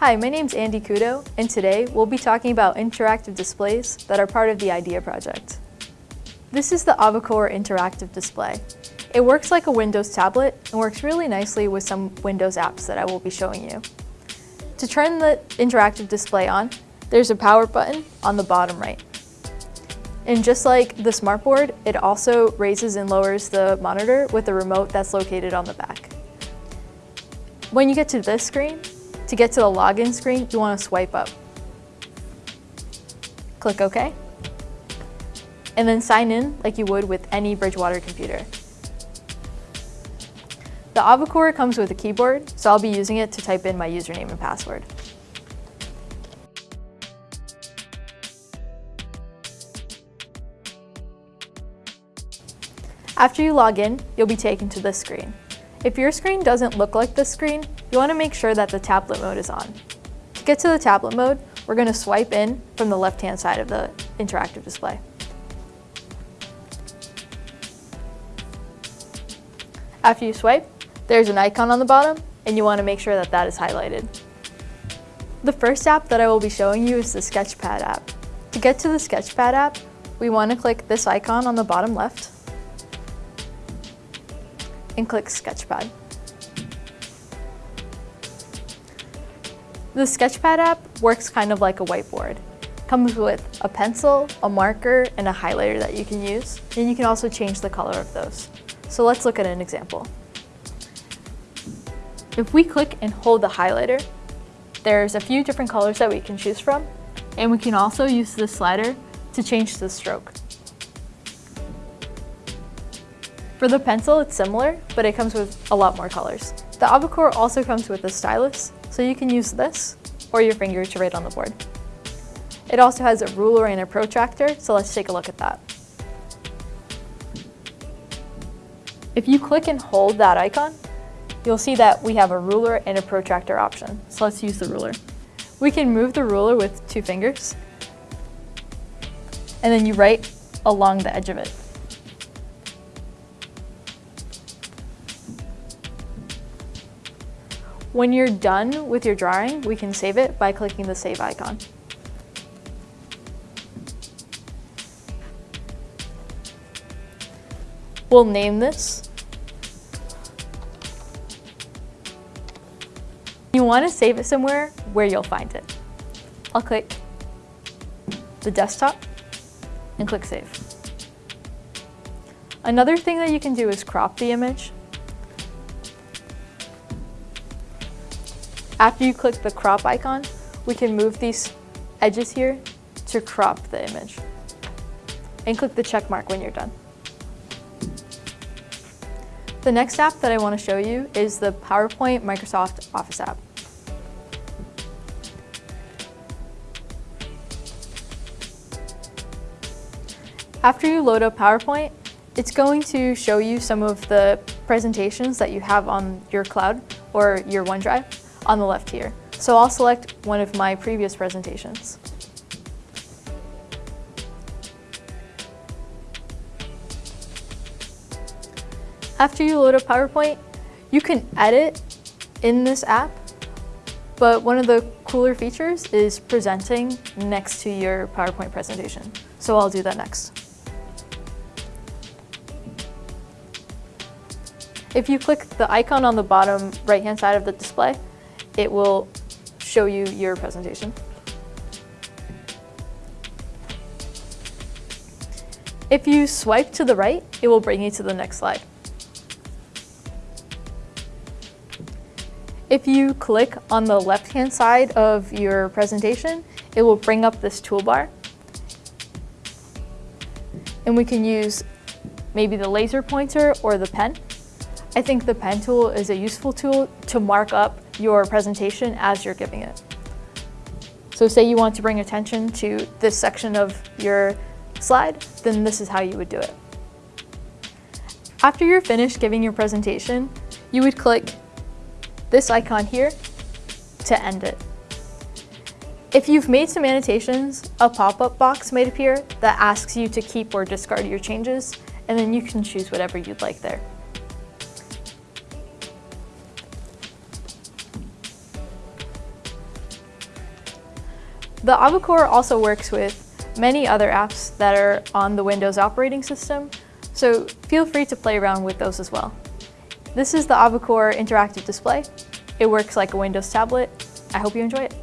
Hi, my name's Andy Kudo, and today we'll be talking about interactive displays that are part of the IDEA project. This is the Avocor interactive display. It works like a Windows tablet and works really nicely with some Windows apps that I will be showing you. To turn the interactive display on, there's a power button on the bottom right. And just like the smartboard, it also raises and lowers the monitor with the remote that's located on the back. When you get to this screen, to get to the login screen, you want to swipe up. Click OK. And then sign in like you would with any Bridgewater computer. The Avocor comes with a keyboard, so I'll be using it to type in my username and password. After you log in, you'll be taken to this screen. If your screen doesn't look like this screen, you want to make sure that the tablet mode is on. To get to the tablet mode, we're going to swipe in from the left-hand side of the interactive display. After you swipe, there's an icon on the bottom, and you want to make sure that that is highlighted. The first app that I will be showing you is the Sketchpad app. To get to the Sketchpad app, we want to click this icon on the bottom left, and click Sketchpad. The Sketchpad app works kind of like a whiteboard. It comes with a pencil, a marker, and a highlighter that you can use, and you can also change the color of those. So let's look at an example. If we click and hold the highlighter, there's a few different colors that we can choose from, and we can also use this slider to change the stroke. For the pencil, it's similar, but it comes with a lot more colors. The Avocor also comes with a stylus, so you can use this or your finger to write on the board. It also has a ruler and a protractor, so let's take a look at that. If you click and hold that icon, you'll see that we have a ruler and a protractor option. So let's use the ruler. We can move the ruler with two fingers, and then you write along the edge of it. When you're done with your drawing, we can save it by clicking the save icon. We'll name this. You want to save it somewhere where you'll find it. I'll click the desktop and click save. Another thing that you can do is crop the image. After you click the crop icon, we can move these edges here to crop the image. And click the check mark when you're done. The next app that I want to show you is the PowerPoint Microsoft Office app. After you load up PowerPoint, it's going to show you some of the presentations that you have on your cloud or your OneDrive on the left here. So I'll select one of my previous presentations. After you load up PowerPoint, you can edit in this app, but one of the cooler features is presenting next to your PowerPoint presentation. So I'll do that next. If you click the icon on the bottom right-hand side of the display, it will show you your presentation. If you swipe to the right, it will bring you to the next slide. If you click on the left-hand side of your presentation, it will bring up this toolbar. And we can use maybe the laser pointer or the pen. I think the pen tool is a useful tool to mark up your presentation as you're giving it. So say you want to bring attention to this section of your slide, then this is how you would do it. After you're finished giving your presentation, you would click this icon here to end it. If you've made some annotations, a pop-up box might appear that asks you to keep or discard your changes, and then you can choose whatever you'd like there. The Avocor also works with many other apps that are on the Windows operating system, so feel free to play around with those as well. This is the Avocor interactive display. It works like a Windows tablet. I hope you enjoy it.